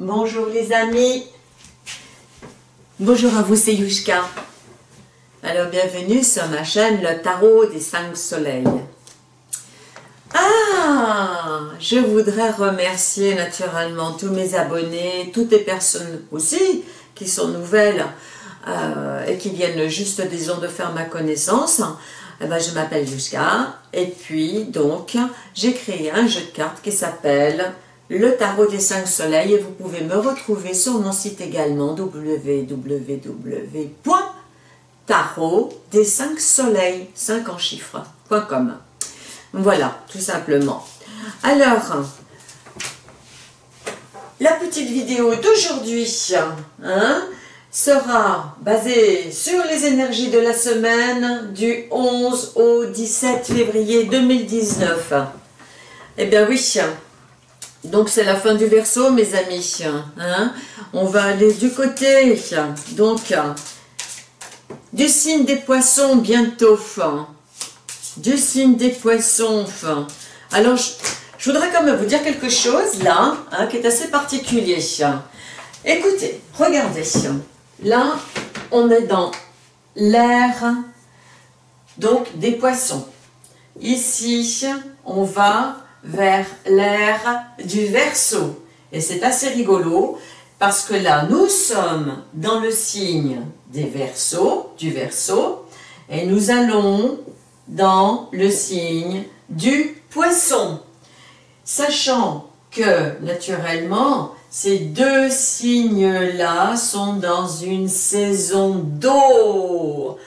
Bonjour les amis. Bonjour à vous, c'est Yushka. Alors bienvenue sur ma chaîne Le Tarot des Cinq Soleils. Ah Je voudrais remercier naturellement tous mes abonnés, toutes les personnes aussi qui sont nouvelles euh, et qui viennent juste, disons, de faire ma connaissance. Eh ben, je m'appelle Yushka et puis donc j'ai créé un jeu de cartes qui s'appelle le tarot des cinq soleils et vous pouvez me retrouver sur mon site également www.tarot des cinq soleils 5 en chiffres.com voilà tout simplement. Alors la petite vidéo d'aujourd'hui hein, sera basée sur les énergies de la semaine du 11 au 17 février 2019 eh bien oui donc c'est la fin du verso mes amis. Hein. On va aller du côté donc du signe des poissons bientôt. Du signe des poissons. Alors je, voudrais quand même vous dire quelque chose là hein, qui est assez particulier. Écoutez, regardez. Là on est dans l'air donc des poissons. Ici on va vers l'air du verso. Et c'est assez rigolo parce que là, nous sommes dans le signe des versos, du verso, et nous allons dans le signe du poisson. Sachant que, naturellement, ces deux signes-là sont dans une saison d'eau.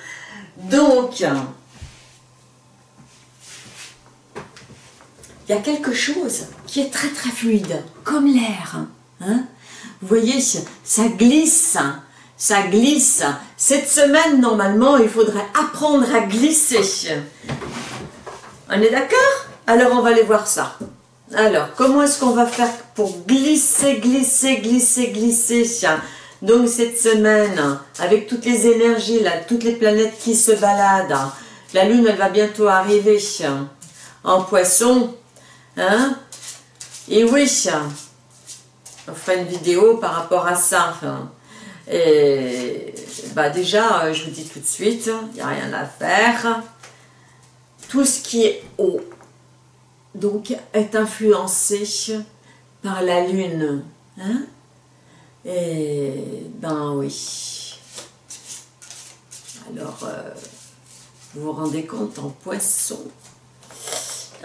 Donc, il y a quelque chose qui est très très fluide, comme l'air. Hein. Vous voyez, ça glisse, ça glisse. Cette semaine, normalement, il faudrait apprendre à glisser. On est d'accord? Alors, on va aller voir ça. Alors, comment est-ce qu'on va faire pour glisser, glisser, glisser, glisser Donc, cette semaine, avec toutes les énergies, là, toutes les planètes qui se baladent, la Lune, elle va bientôt arriver en poisson. Hein? Et oui, on fera une vidéo par rapport à ça. Et bah déjà, je vous dis tout de suite, il n'y a rien à faire. Tout ce qui est haut, donc, est influencé par la lune. Hein? Et ben oui. Alors, euh, vous vous rendez compte en poisson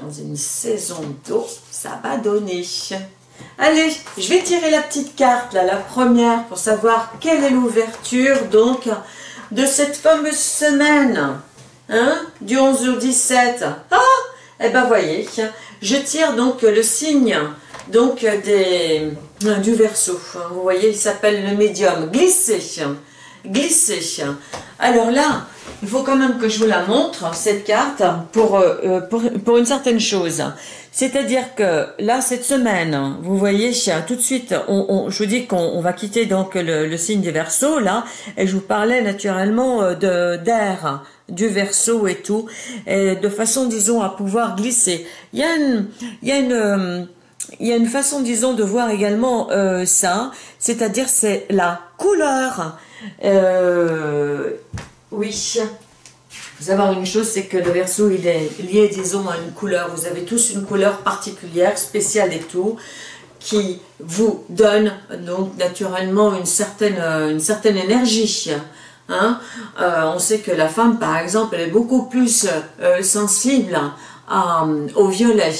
dans une saison d'eau, ça va donner. Allez, je vais tirer la petite carte, là, la première, pour savoir quelle est l'ouverture, donc, de cette fameuse semaine, hein, du 11 au 17. Ah, eh ben, voyez, je tire donc le signe, donc, des, du verso. Vous voyez, il s'appelle le médium. Glisser, glisser. Alors là, il faut quand même que je vous la montre, cette carte, pour, euh, pour, une certaine chose. C'est-à-dire que là, cette semaine, vous voyez, tout de suite, je vous dis qu'on va quitter donc le, signe des versos, là, et je vous parlais naturellement euh, d'air, du verso et tout, de façon, disons, à pouvoir glisser. Il y a une... Il y a une euh, il y a une façon, disons, de voir également ça, c'est-à-dire c'est la couleur. Oui. Vous savoir une chose, c'est que le verso, il est lié, disons, à une couleur. Vous avez tous une couleur particulière, spéciale et tout, qui vous donne, donc, naturellement, une certaine, euh, une certaine énergie. Hein. Euh, on sait que la femme, par exemple, elle est beaucoup plus euh, sensible au violet.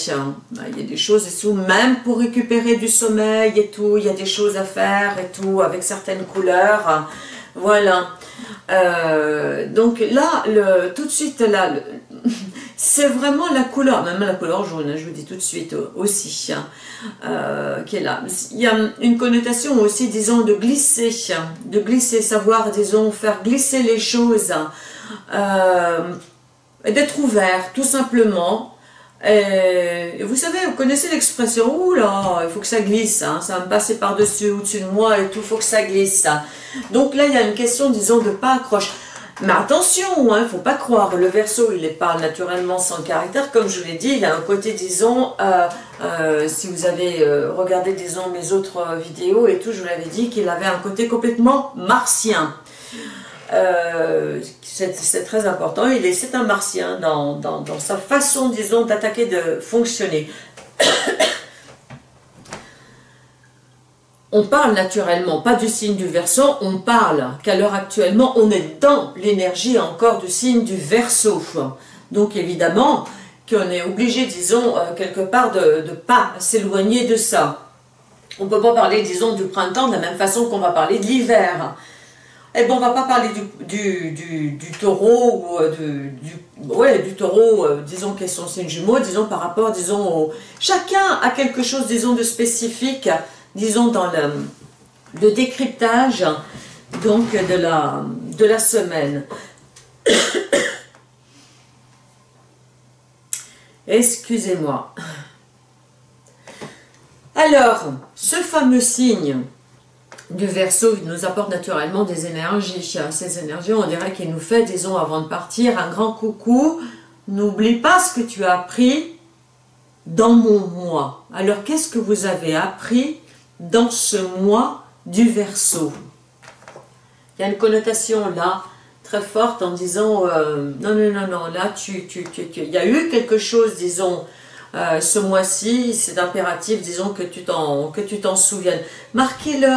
Bah, il y a des choses et tout, même pour récupérer du sommeil et tout, il y a des choses à faire et tout, avec certaines couleurs. Voilà. Euh, donc là, tout de suite, là, c'est vraiment la couleur, même la couleur jaune, hein, je vous dis tout de suite aussi, hein, euh, qui est là. Il y a une connotation aussi, disons, de glisser, de glisser, savoir, disons, faire glisser les choses, euh, d'être ouvert, tout simplement, et vous savez, vous connaissez l'expression, ouh là, il faut que ça glisse, hein, ça va me passer par-dessus, au-dessus de moi et tout, il faut que ça glisse. Donc là, il y a une question, disons, de pas accroche. Mais attention, il hein, ne faut pas croire, le verso, il parle naturellement sans caractère, comme je vous l'ai dit, il a un côté, disons, euh, euh, si vous avez euh, regardé, disons, mes autres vidéos et tout, je vous l'avais dit qu'il avait un côté complètement martien. C'est très important, il est, c'est un martien dans, sa façon, disons, d'attaquer, de fonctionner. on parle naturellement, pas du signe du Verseau, on parle qu'à l'heure actuellement, on est dans l'énergie encore du signe du Verseau. Donc évidemment, qu'on est obligé, disons, euh, quelque part de ne pas s'éloigner de ça. On ne peut pas parler, disons, du printemps de la même façon qu'on va parler de l'hiver. Eh bien, on va pas parler du, du, taureau, ou euh, du, ouais, du taureau, euh, disons, qui est son signe jumeau, disons, par rapport, disons, au... Chacun a quelque chose, disons, de spécifique disons, dans le, décryptage donc de la, de la semaine. Excusez-moi. Alors, ce fameux signe du Verseau nous apporte naturellement des énergies. Ces énergies, on dirait qu'il nous fait, disons, avant de partir, un grand coucou. N'oublie pas ce que tu as appris dans mon moi. Alors, qu'est-ce que vous avez appris dans ce mois du Verseau? Il y a une connotation là très forte en disant euh, non, non, non, non, là, tu, tu, tu, il y a eu quelque chose, disons, euh, ce mois-ci, c'est impératif, disons, que tu t'en souviennes. Marquez-le,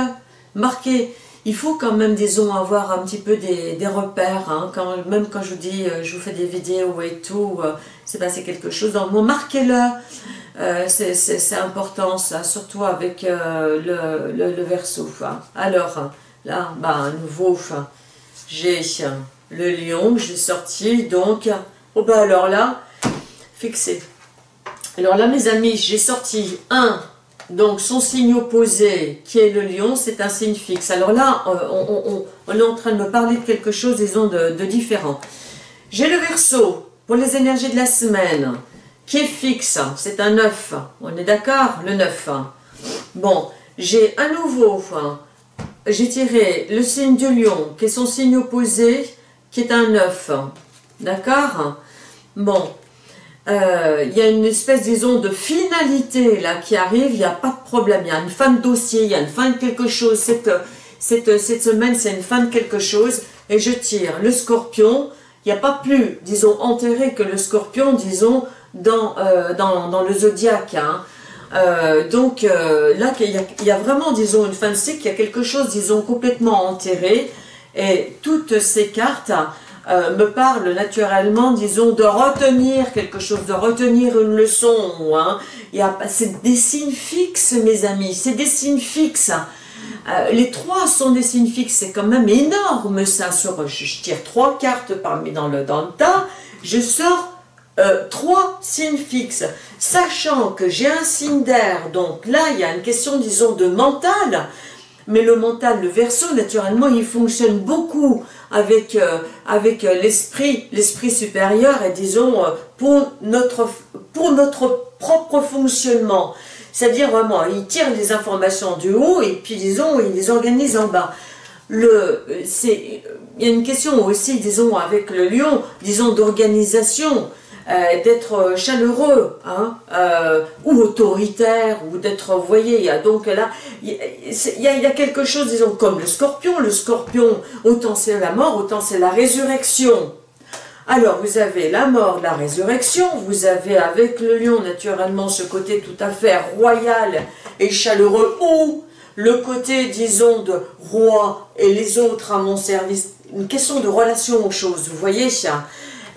marquez. Il faut quand même, disons, avoir un petit peu des, repères, hein, quand, même quand je vous dis, euh, je vous fais des vidéos et tout, c'est passé quelque chose mot, marquez-le. Euh, c'est important ça, surtout avec euh, le, le, verso. Alors, là, bah, à nouveau, j'ai le lion, j'ai sorti, donc, oh bah alors là, fixé. Alors là, mes amis, j'ai sorti un, donc son signe opposé, qui est le lion, c'est un signe fixe. Alors là, euh, on, est en train de me parler de quelque chose, disons, de, de différent. J'ai le verso pour les énergies de la semaine qui est fixe, c'est un 9. On est d'accord? Le 9. Bon, j'ai un nouveau, j'ai tiré le signe du lion, qui est son signe opposé, qui est un 9. D'accord? Bon, euh, il y a une espèce, disons, de finalité là qui arrive, il n'y a pas de problème, il y a une fin de dossier, il y a une fin de quelque chose, cette, cette, cette semaine c'est une fin de quelque chose, et je tire le scorpion, il n'y a pas plus, disons, enterré que le scorpion, disons, dans, euh, dans, le zodiaque. Hein. Euh, donc là, il y, a, vraiment, disons, une fin de cycle, il y a quelque chose, disons, complètement enterré. Et toutes ces cartes me parlent naturellement, disons, de retenir quelque chose, de retenir une leçon. Hein. C'est des signes fixes, mes amis, c'est des signes fixes. les trois sont des signes fixes, c'est quand même énorme ça. Sur, je, tire trois cartes parmi dans le, dans tas, je sors euh, trois signes fixes, sachant que j'ai un signe d'air, donc là il y a une question disons de mental, mais le mental, le verso, naturellement, il fonctionne beaucoup avec, euh, avec euh, l'esprit, l'esprit supérieur, et disons, pour notre, pour notre propre fonctionnement. C'est-à-dire vraiment, il tire les informations du haut, et puis disons, il les organise en bas. Le, il y a une question aussi, disons, avec le lion, disons, d'organisation. Euh, d'être chaleureux hein, euh, ou autoritaire ou d'être, vous voyez, donc là, il y, a, quelque chose, disons, comme le scorpion. Le scorpion, autant c'est la mort, autant c'est la résurrection. Alors, vous avez la mort, la résurrection, vous avez avec le lion, naturellement, ce côté tout à fait royal et chaleureux, ou le côté, disons, de roi et les autres à mon service, une question de relation aux choses, vous voyez ça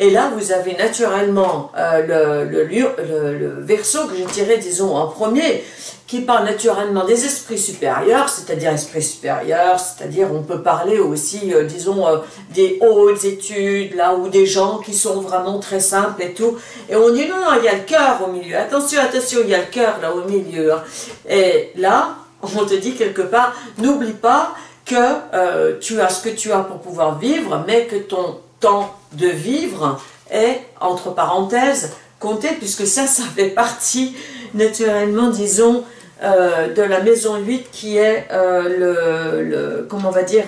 et là, vous avez naturellement euh, le, verso que j'ai tiré, disons, en premier, qui parle naturellement des esprits supérieurs, c'est-à-dire esprits supérieurs, c'est-à-dire on peut parler aussi, euh, disons, euh, des hautes études, là, ou des gens qui sont vraiment très simples et tout. Et on dit, non, non, il y a le cœur au milieu. Attention, attention, il y a le cœur là au milieu. Hein. Et là, on te dit quelque part, n'oublie pas que tu as ce que tu as pour pouvoir vivre, mais que ton temps de vivre est, entre parenthèses, compté, puisque ça, ça fait partie, naturellement, disons, euh, de la maison 8, qui est euh, le, comment on va dire,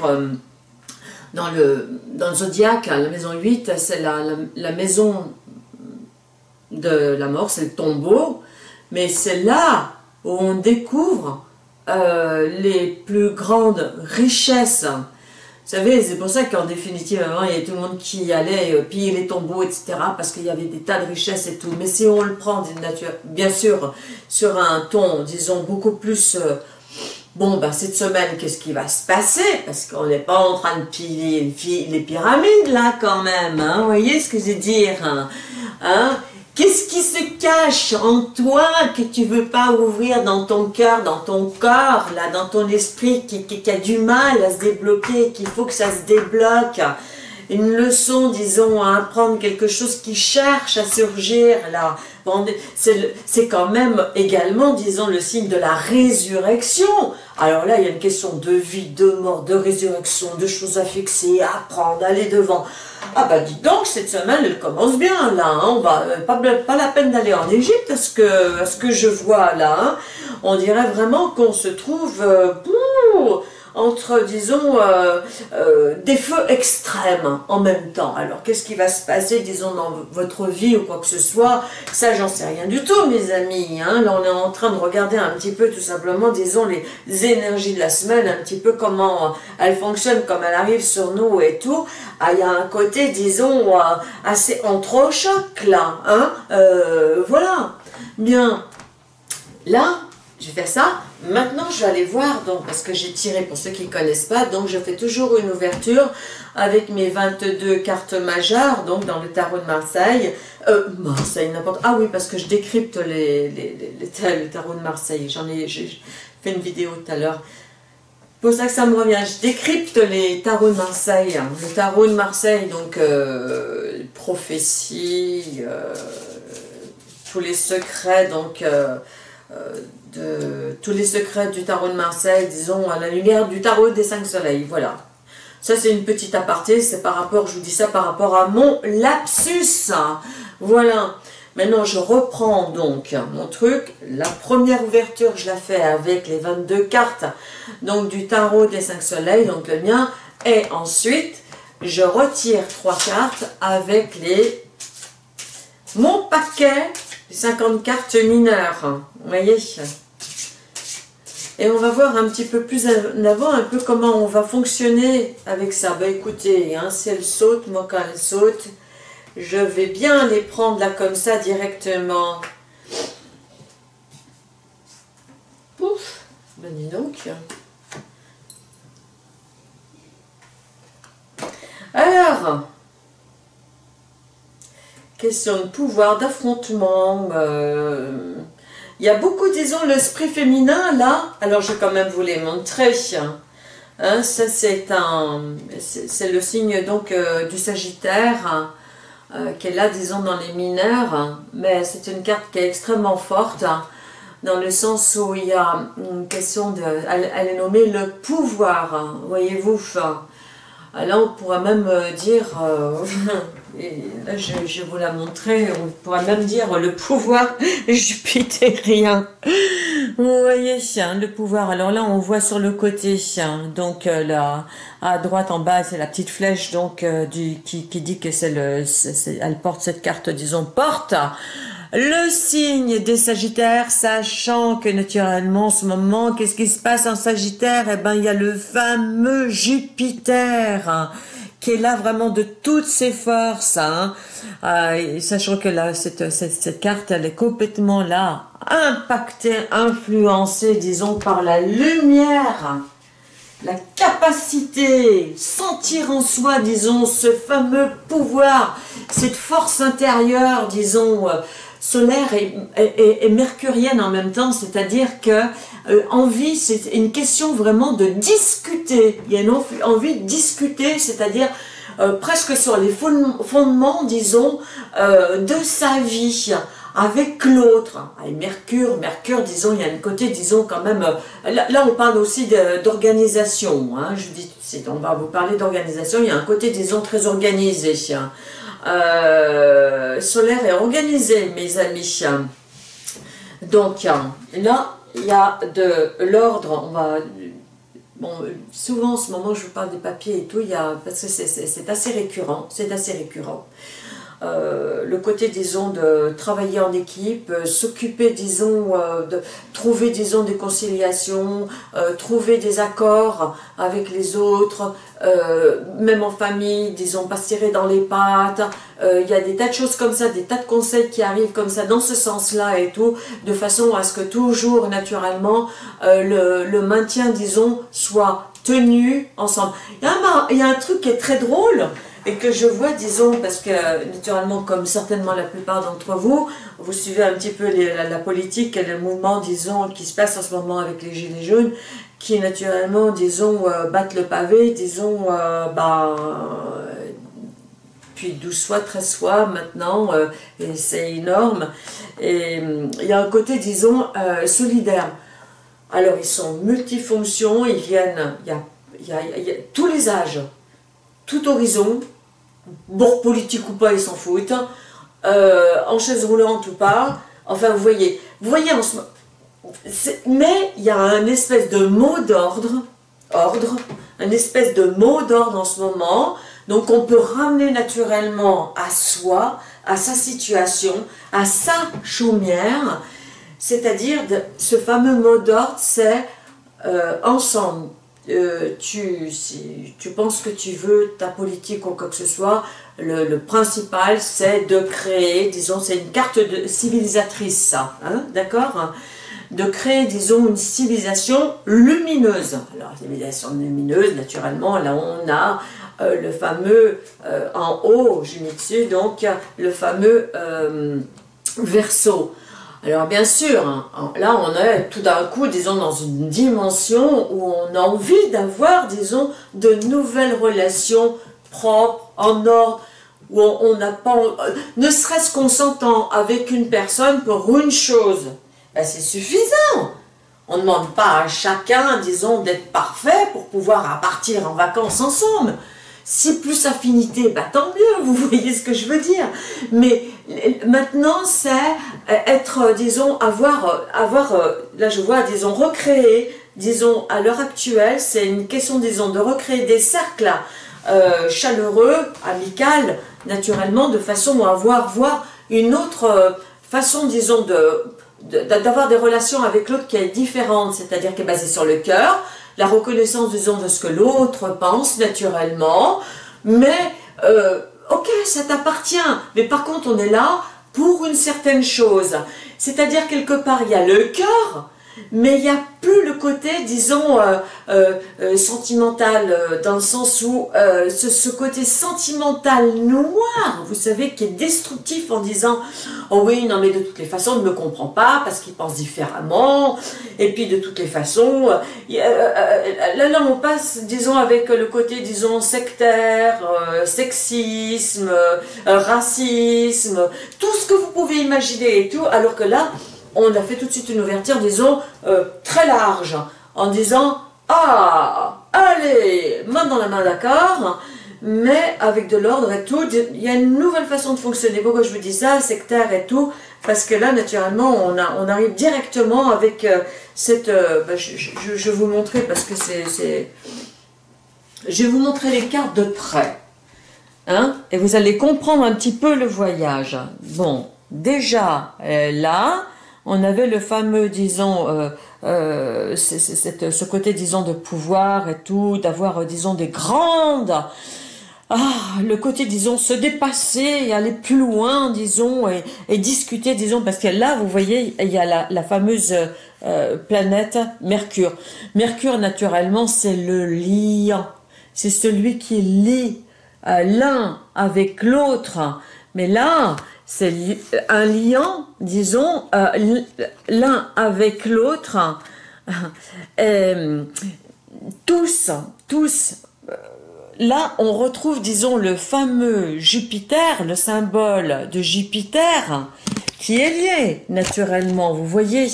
dans le, dans le zodiaque, la maison 8, c'est la, la, maison de la mort, c'est le tombeau, mais c'est là où on découvre euh, les plus grandes richesses. Savez, c'est pour ça qu'en définitive, avant, il y avait tout le monde qui allait euh, piller les tombeaux, etc., parce qu'il y avait des tas de richesses et tout. Mais si on le prend d'une nature, bien sûr, sur un ton, disons, beaucoup plus... Euh, bon, ben, cette semaine, qu'est-ce qui va se passer? Parce qu'on n'est pas en train de piller les pyramides, là, quand même. Hein, vous voyez ce que je veux dire hein, hein? Qu'est-ce qui se cache en toi que tu veux pas ouvrir dans ton cœur, dans ton corps, là, dans ton esprit, qui, qui, a du mal à se débloquer, qu'il faut que ça se débloque? Une leçon, disons, à apprendre quelque chose qui cherche à surgir, là. C'est quand même également, disons, le signe de la résurrection. Alors là, il y a une question de vie, de mort, de résurrection, de choses à fixer, à apprendre, aller devant. Ah bah dis donc, cette semaine, elle commence bien, là. Hein. On euh, pas, la peine d'aller en Égypte, à ce que, ce que je vois là. Hein. On dirait vraiment qu'on se trouve... Euh, entre, disons, euh, euh, des feux extrêmes en même temps. Alors, qu'est-ce qui va se passer, disons, dans votre vie ou quoi que ce soit? Ça, j'en sais rien du tout, mes amis. Hein. Là, on est en train de regarder un petit peu, tout simplement, disons, les énergies de la semaine, un petit peu comment elles fonctionnent, comme elles arrivent sur nous et tout. Ah, il y a un côté, disons, euh, assez entre-choc, là. Hein voilà. Bien. Là, je vais faire ça. Maintenant, je vais aller voir, donc, parce que j'ai tiré, pour ceux qui ne connaissent pas, donc je fais toujours une ouverture avec mes 22 cartes majeures, donc dans le tarot de Marseille. Euh, Marseille, n'importe... Ah oui, parce que je décrypte les, les, le tarot de Marseille. J'en ai, fait une vidéo tout à l'heure. Pour ça que ça me revient, je décrypte les tarots de Marseille. Le tarot de Marseille, donc, euh, prophétie, euh, tous les secrets, donc... De tous les secrets du tarot de Marseille, disons, à la lumière du tarot des cinq soleils, voilà. Ça, c'est une petite aparté, c'est par rapport, je vous dis ça par rapport à mon lapsus. Voilà. Maintenant, je reprends donc mon truc. La première ouverture, je la fais avec les 22 cartes donc du tarot des cinq soleils, donc le mien. Et ensuite, je retire trois cartes avec les mon paquet 50 cartes mineures. Vous voyez et on va voir un petit peu plus en avant, un peu comment on va fonctionner avec ça. Ben écoutez, hein, si elle saute, moi quand elle saute, je vais bien les prendre là comme ça directement. Pouf, ben dis donc. Alors, question de pouvoir, d'affrontement, euh, il y a beaucoup, disons, l'esprit féminin là. Alors, je vais quand même vous les montrer. Hein, ça, c'est un, c'est le signe donc euh, du Sagittaire euh, qui est là, disons, dans les mineurs. Mais c'est une carte qui est extrêmement forte dans le sens où il y a une question de... Elle, est nommée le pouvoir, voyez-vous. Là, on pourrait même dire... Et là, je, vais vous la montrer, on pourrait même dire le pouvoir jupitérien. Vous voyez, le pouvoir. Alors là, on voit sur le côté, donc euh, là, à droite en bas, c'est la petite flèche donc euh, qui dit que c'est le, elle porte cette carte, disons, porte le signe des Sagittaires, sachant que naturellement en ce moment, qu'est-ce qui se passe en Sagittaire? Eh ben, il y a le fameux Jupiter qui est là vraiment de toutes ses forces, hein. Euh, sachant que là, cette, cette, carte, elle est complètement là, impactée, influencée, disons, par la lumière, la capacité, sentir en soi, disons, ce fameux pouvoir, cette force intérieure, disons, euh, solaire et, mercurienne en même temps, c'est-à-dire que euh, envie, c'est une question vraiment de discuter. Il y a une envie de discuter, c'est-à-dire euh, presque sur les fondements, disons, euh, de sa vie avec l'autre. Et Mercure, Mercure, disons, il y a un côté, disons, quand même, là, on parle aussi d'organisation, hein, je dis, on va vous parler d'organisation, il y a un côté, disons, très organisé. Euh, solaire est organisé, mes amis. Donc, là, il y a de l'ordre, on va bon, souvent en ce moment je vous parle des papiers et tout, y a, parce que c'est assez récurrent, c'est assez récurrent. Euh, le côté, disons, de travailler en équipe, euh, s'occuper, disons, euh, de trouver, disons, des conciliations, trouver des accords avec les autres, même en famille, disons, pas se tirer dans les pattes. Il y a des tas de choses comme ça, des tas de conseils qui arrivent comme ça, dans ce sens-là et tout, de façon à ce que toujours, naturellement, le, le, maintien, disons, soit tenu ensemble. Il y, un, il y a un truc qui est très drôle, et que je vois, disons, parce que naturellement, comme certainement la plupart d'entre vous, vous suivez un petit peu la, politique et le mouvement, disons, qui se passe en ce moment avec les Gilets jaunes, qui naturellement, disons, euh, battent le pavé, disons, euh, bah, puis 12 fois, 13 fois maintenant, euh, et c'est énorme. Et il y a un côté, disons, solidaire. Alors, ils sont multifonctions, ils viennent, il y a, il y a tous les âges, tout horizon, bord politique ou pas, ils s'en foutent, euh, en chaise roulante ou pas, enfin vous voyez, vous voyez en ce mais il y a un espèce de mot d'ordre, ordre, un espèce de mot d'ordre en ce moment, donc on peut ramener naturellement à soi, à sa situation, à sa chaumière, c'est-à-dire ce fameux mot d'ordre, c'est euh, ensemble, euh, tu, si tu penses que tu veux ta politique ou quoi que ce soit, le, principal c'est de créer, disons, c'est une carte de civilisatrice ça, hein, d'accord? De créer, disons, une civilisation lumineuse. Alors, civilisation lumineuse, naturellement, là on a euh, le fameux, euh, en haut, j'ai mis dessus, donc le fameux verso. Alors bien sûr, hein, là on est tout d'un coup, disons, dans une dimension où on a envie d'avoir, disons, de nouvelles relations propres, en ordre, où on n'a pas... Euh, ne serait-ce qu'on s'entend avec une personne pour une chose, ben c'est suffisant. On ne demande pas à chacun, disons, d'être parfait pour pouvoir partir en vacances ensemble. Si plus affinité, bah tant mieux, vous voyez ce que je veux dire. Mais maintenant, c'est euh, être, euh, disons, avoir, euh, avoir, là je vois, disons, recréer, disons, à l'heure actuelle, c'est une question, disons, de recréer des cercles chaleureux, amicaux, naturellement, de façon à avoir voir une autre façon, disons, d'avoir des relations avec l'autre qui est différente, c'est-à-dire qui est basée sur le cœur, la reconnaissance, disons, de ce que l'autre pense naturellement, mais euh, ok, ça t'appartient, mais par contre on est là pour une certaine chose. C'est-à-dire quelque part il y a le cœur, mais il n'y a plus le côté, disons, euh, euh, euh, sentimental, dans le sens où ce, côté sentimental noir, vous savez, qui est destructif en disant « Oh oui, non mais de toutes les façons, il ne me comprend pas parce qu'il pense différemment, et puis de toutes les façons, là, là on passe, disons, avec le côté, disons, sectaire, sexisme, racisme, tout ce que vous pouvez imaginer et tout, alors que là, on a fait tout de suite une ouverture, disons, euh, très large, en disant « Ah, allez, main dans la main, d'accord ?» mais avec de l'ordre et tout, il y a une nouvelle façon de fonctionner. Pourquoi je vous dis ça, sectaire et tout? Parce que là, naturellement, on, arrive directement avec euh, cette... Euh, bah, je, vais vous montrer parce que c'est... Je vais vous montrer les cartes de près. Hein, et vous allez comprendre un petit peu le voyage. Bon, déjà, là, on avait le fameux, disons, euh, euh, ce côté, disons, de pouvoir et tout, d'avoir, euh, disons, des grandes... Ah, le côté, disons, se dépasser, aller plus loin, disons, et, discuter, disons, parce que là, vous voyez, il y a la, fameuse planète Mercure. Mercure, naturellement, c'est le lien. C'est celui qui lie l'un avec l'autre. Mais là, c'est un lien, disons, euh, l'un avec l'autre. Euh, tous, tous, euh, là on retrouve, disons, le fameux Jupiter, le symbole de Jupiter, qui est lié naturellement, vous voyez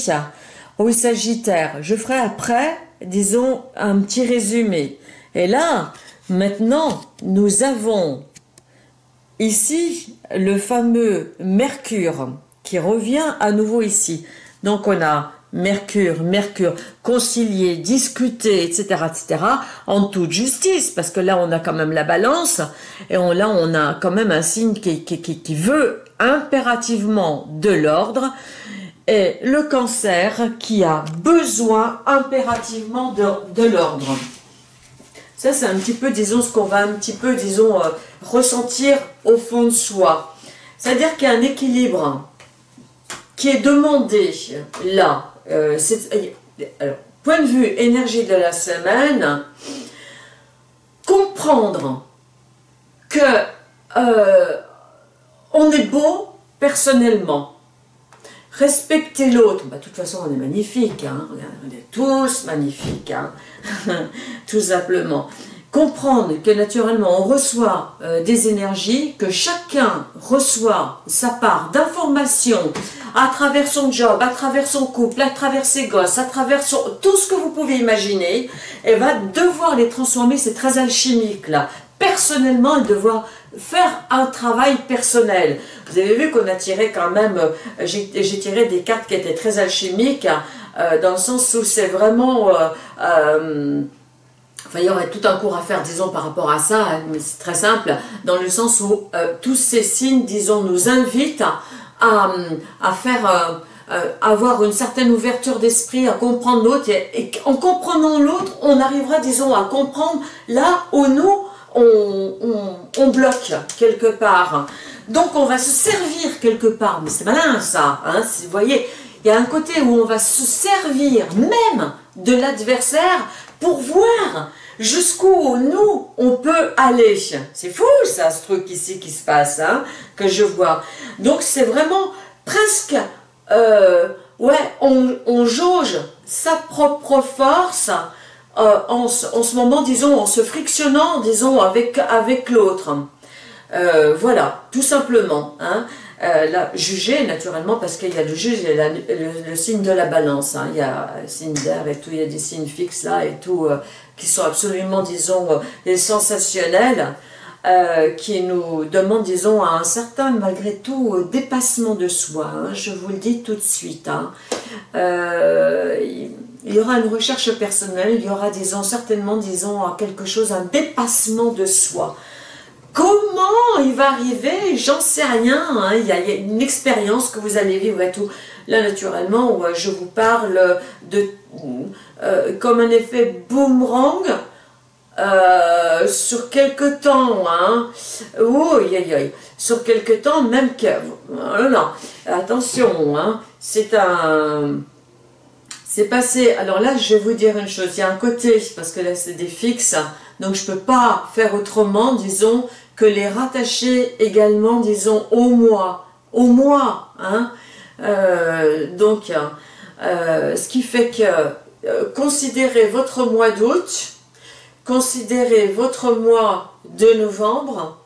au Sagittaire. Je ferai après, disons, un petit résumé. Et là, maintenant, nous avons Ici, le fameux Mercure qui revient à nouveau ici. Donc on a Mercure, Mercure, concilier, discuter, etc., etc., en toute justice, parce que là, on a quand même la balance, et on, là, on a quand même un signe qui, veut impérativement de l'ordre, et le cancer qui a besoin impérativement de l'ordre. Ça, c'est un petit peu, disons, ce qu'on va un petit peu, disons, euh, ressentir au fond de soi. C'est-à-dire qu'il y a un équilibre qui est demandé là. Euh, alors, point de vue énergie de la semaine, comprendre que euh, on est beau personnellement. Respecter l'autre, bah, de toute façon on est magnifique, hein. on est tous magnifiques, hein. tout simplement comprendre que naturellement on reçoit euh, des énergies, que chacun reçoit sa part d'information à travers son job, à travers son couple, à travers ses gosses, à travers tout ce que vous pouvez imaginer, et va devoir les transformer, c'est très alchimique là, personnellement, et devoir faire un travail personnel. Vous avez vu qu'on a tiré quand même, euh, j'ai tiré des cartes qui étaient très alchimiques, euh, dans le sens où c'est vraiment... Enfin, il y aurait tout un cours à faire, disons, par rapport à ça, hein, mais c'est très simple, dans le sens où euh, tous ces signes, disons, nous invitent à, à faire, euh, euh, avoir une certaine ouverture d'esprit, à comprendre l'autre, et, en comprenant l'autre, on arrivera, disons, à comprendre là où nous, on, on, bloque quelque part. Donc, on va se servir quelque part, mais c'est malin ça, hein, vous voyez, il y a un côté où on va se servir même de l'adversaire pour voir jusqu'où nous, on peut aller. C'est fou ça, ce truc ici qui se passe, hein, que je vois. Donc c'est vraiment presque, euh, ouais, on, jauge sa propre force euh, en, ce moment, disons, en se frictionnant, disons, avec, avec l'autre. Euh, voilà, tout simplement. Hein. Euh, juger naturellement parce qu'il y a le juge, le, signe de la balance, hein. il y a le signe d'air et tout, il y a des signes fixes là et tout, qui sont absolument, disons, sensationnels, qui nous demandent, disons, un certain, malgré tout, dépassement de soi, hein. je vous le dis tout de suite. Hein. Il y aura une recherche personnelle, il y aura, disons, certainement, disons, quelque chose, un dépassement de soi. Comment il va arriver? J'en sais rien. Hein. Il, y a, une expérience que vous allez vivre et tout. Là, naturellement, je vous parle de euh, comme un effet boomerang euh, sur quelque temps. Hein. Oh, Sur quelque temps, même que... Oh non, attention, hein. c'est un... C'est passé... Alors là, je vais vous dire une chose. Il y a un côté, parce que là, c'est des fixes, donc je ne peux pas faire autrement, disons, que les rattacher également, disons, au mois, au mois, hein, euh, donc, euh, ce qui fait que euh, considérez votre mois d'août, considérez votre mois de novembre,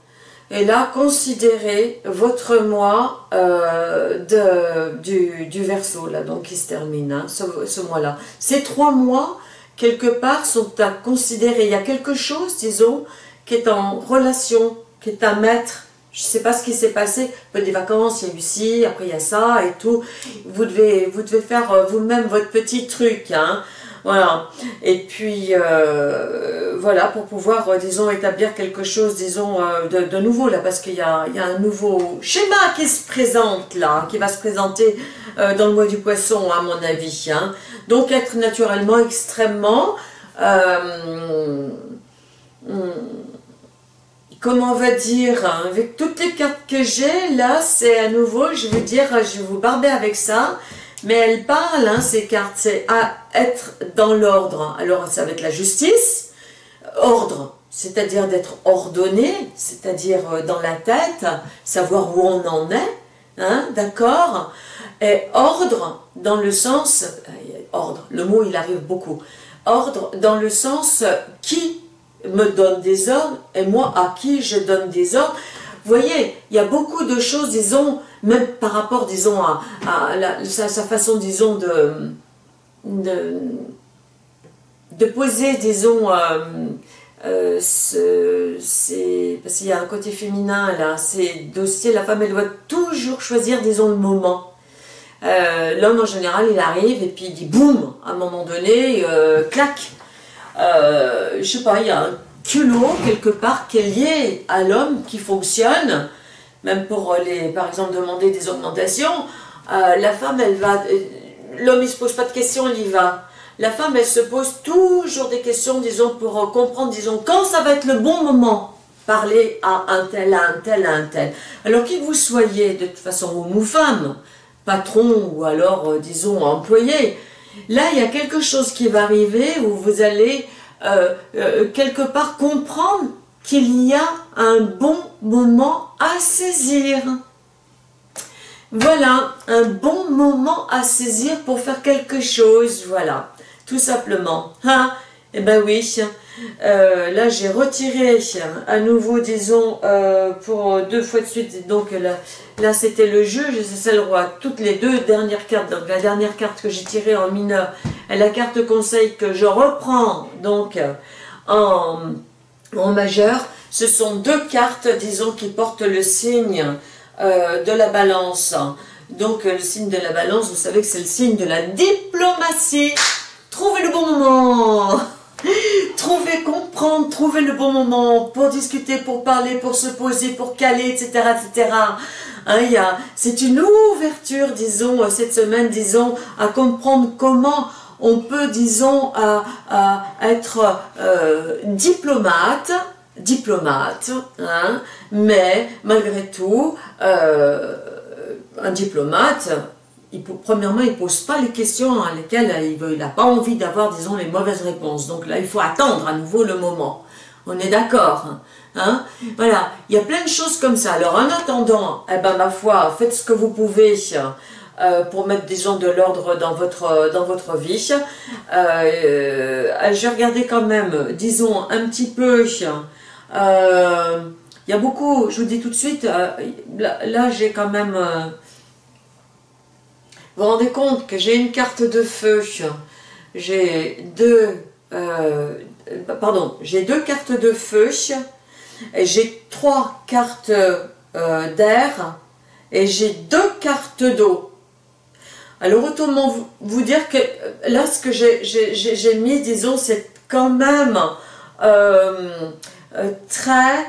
et là, considérez votre mois de, du, du verso, là, donc qui se termine, hein, ce, mois-là. Ces trois mois, quelque part, sont à considérer. Il y a quelque chose, disons, qui est en relation, qui est un maître. Je ne sais pas ce qui s'est passé. Des vacances, il y a eu ci, après il y a ça et tout. Vous devez, vous devez faire euh, vous-même votre petit truc. Hein. Voilà. Et puis, euh, voilà, pour pouvoir, euh, disons, établir quelque chose, disons, de, nouveau, là, parce qu'il y, a, un nouveau schéma qui se présente, là, qui va se présenter dans le mois du poisson, à mon avis. Hein. Donc, être naturellement extrêmement... Hmm, comment on va dire, hein, avec toutes les cartes que j'ai, là, c'est à nouveau, je veux dire, je vais vous barber avec ça, mais elle parle, hein, ces cartes, c'est à être dans l'ordre. Alors, ça va être la justice, ordre, c'est-à-dire d'être ordonné, c'est-à-dire euh, dans la tête, savoir où on en est, hein, d'accord? Et ordre, dans le sens, euh, ordre, le mot il arrive beaucoup, ordre dans le sens qui me donne des ordres et moi à qui je donne des ordres. Voyez, il y a beaucoup de choses, disons, même par rapport, disons, à, sa, façon, disons, de, de, poser, disons, euh, euh, parce qu'il y a un côté féminin là, c'est dossier, la femme elle doit toujours choisir, disons, le moment. l'homme en général il arrive et puis il dit boum, à un moment donné, clac. je sais pas, il y a un culot quelque part qui est lié à l'homme qui fonctionne, même pour les, par exemple, demander des augmentations. la femme, elle va, l'homme il se pose pas de questions, il y va la femme, elle se pose toujours des questions, disons, pour euh, comprendre, disons, quand ça va être le bon moment parler à un tel, à un tel, à un tel. Alors qui que vous soyez, de toute façon, homme ou femme, patron ou alors, euh, disons, employé, là, il y a quelque chose qui va arriver où vous allez euh, quelque part comprendre qu'il y a un bon moment à saisir. Voilà, un bon moment à saisir pour faire quelque chose, voilà tout simplement. Eh ben oui, euh, là j'ai retiré à nouveau, disons, euh, pour deux fois de suite, donc là, là c'était le et c'est le roi. Toutes les deux dernières cartes, donc la dernière carte que j'ai tirée en mineur et la carte conseil que je reprends donc en, en majeur, ce sont deux cartes, disons, qui portent le signe euh, de la balance. Donc le signe de la balance, vous savez que c'est le signe de la diplomatie. Trouvez le bon moment Trouvez, comprendre, trouver le bon moment pour discuter, pour parler, pour se poser, pour caler, etc. etc. Hein, c'est une ouverture, disons, cette semaine, disons, à comprendre comment on peut, disons, à, être euh, diplomate, diplomate, hein, mais malgré tout, euh, un diplomate, premièrement, il ne pose pas les questions à lesquelles il n'a pas envie d'avoir, disons, les mauvaises réponses. Donc là, il faut attendre à nouveau le moment. On est d'accord hein Voilà, il y a plein de choses comme ça. Alors en attendant, eh ben, ma foi, faites ce que vous pouvez euh, pour mettre, disons, de l'ordre dans votre, dans votre vie. Euh, J'ai regardé quand même, disons, un petit peu... Euh, il y a beaucoup, je vous dis tout de suite, euh, là j'ai quand même vous vous rendez compte que j'ai une carte de feu, j'ai deux, euh, pardon, j'ai deux cartes de feu, j'ai trois cartes euh, d'air, et j'ai deux cartes d'eau. Alors autrement vous, dire que là ce que j'ai mis, disons, c'est quand même euh, très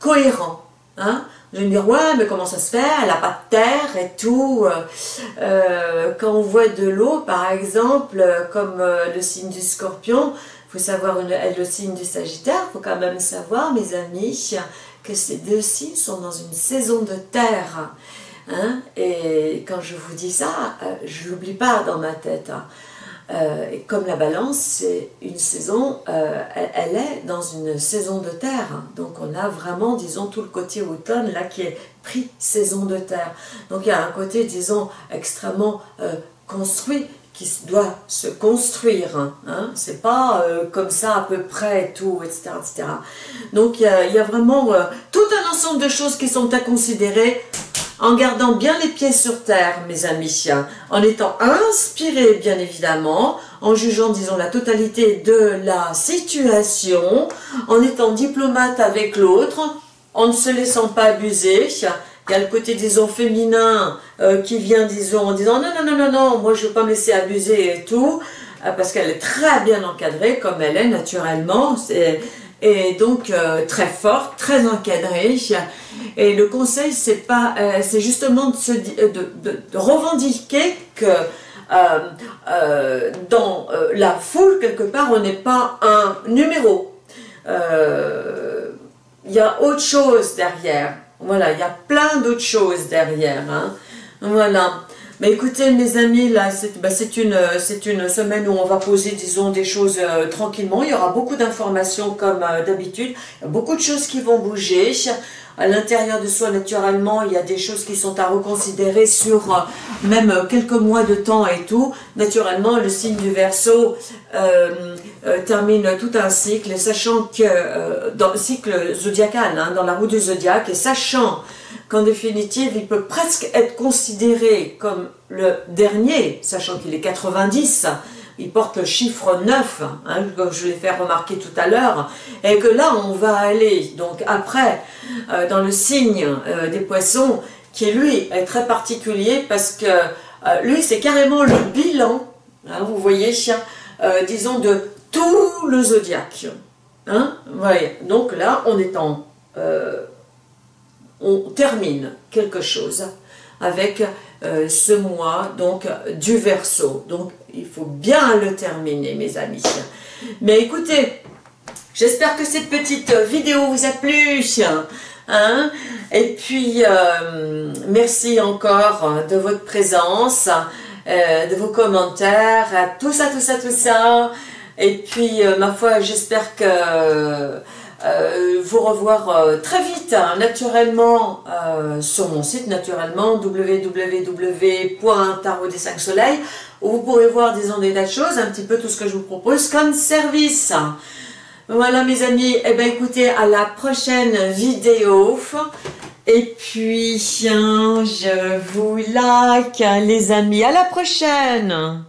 cohérent. Hein je vais me dire, ouais, mais comment ça se fait? Elle n'a pas de terre et tout. Euh, quand on voit de l'eau, par exemple, comme euh, le signe du scorpion, il faut savoir le signe du sagittaire, il faut quand même savoir, mes amis, que ces deux signes sont dans une saison de terre. Hein et quand je vous dis ça, euh, je l'oublie pas dans ma tête. Euh, et comme la balance, c'est une saison, euh, elle, est dans une saison de terre. Hein. Donc on a vraiment, disons, tout le côté automne là qui est pris saison de terre. Donc il y a un côté, disons, extrêmement euh, construit qui doit se construire. Hein, hein. C'est pas comme ça à peu près tout, etc. etc. Donc il y a vraiment tout un ensemble de choses qui sont à considérer en gardant bien les pieds sur terre, mes amis, en étant inspiré, bien évidemment, en jugeant, disons, la totalité de la situation, en étant diplomate avec l'autre, en ne se laissant pas abuser. Il y a le côté, disons, féminin euh, qui vient, disons, en disant non, non, non, non, non, moi je ne veux pas me laisser abuser et tout, euh, parce qu'elle est très bien encadrée, comme elle est naturellement. C'est et donc euh, très forte, très encadrée. Et le conseil, c'est pas, euh, c'est justement de, se, de, revendiquer que euh, dans la foule, quelque part, on n'est pas un numéro. Il y a autre chose derrière. Voilà, il y a plein d'autres choses derrière. Hein. Voilà. Mais écoutez mes amis, bah, c'est une, semaine où on va poser disons des choses euh, tranquillement. Il y aura beaucoup d'informations comme euh, d'habitude. Beaucoup de choses qui vont bouger. À l'intérieur de soi, naturellement, il y a des choses qui sont à reconsidérer sur euh, même quelques mois de temps et tout. Naturellement, le signe du Verseau termine tout un cycle, sachant que dans le cycle zodiacal, hein, dans la roue du zodiaque, et sachant qu'en définitive, il peut presque être considéré comme le dernier, sachant qu'il est 90, il porte le chiffre 9, hein, comme je l'ai fait remarquer tout à l'heure, et que là, on va aller, donc après, euh, dans le signe euh, des poissons, qui lui est très particulier parce que euh, lui c'est carrément le bilan, hein, vous voyez, disons de tout le zodiaque. Hein, Donc là, on est en... Euh, on termine quelque chose avec ce mois donc du verso. Donc il faut bien le terminer mes amis. Mais écoutez, j'espère que cette petite vidéo vous a plu. Hein Et puis, euh, merci encore de votre présence, euh, de vos commentaires, tout ça, tout ça, tout ça. Et puis, euh, ma foi, j'espère que vous revoir très vite, hein, naturellement, sur mon site, naturellement, www.tarot des 5 soleils, où vous pourrez voir des ondes et des choses, un petit peu tout ce que je vous propose comme service. Voilà mes amis, eh bien écoutez, à la prochaine vidéo. Et puis, je vous like les amis, à la prochaine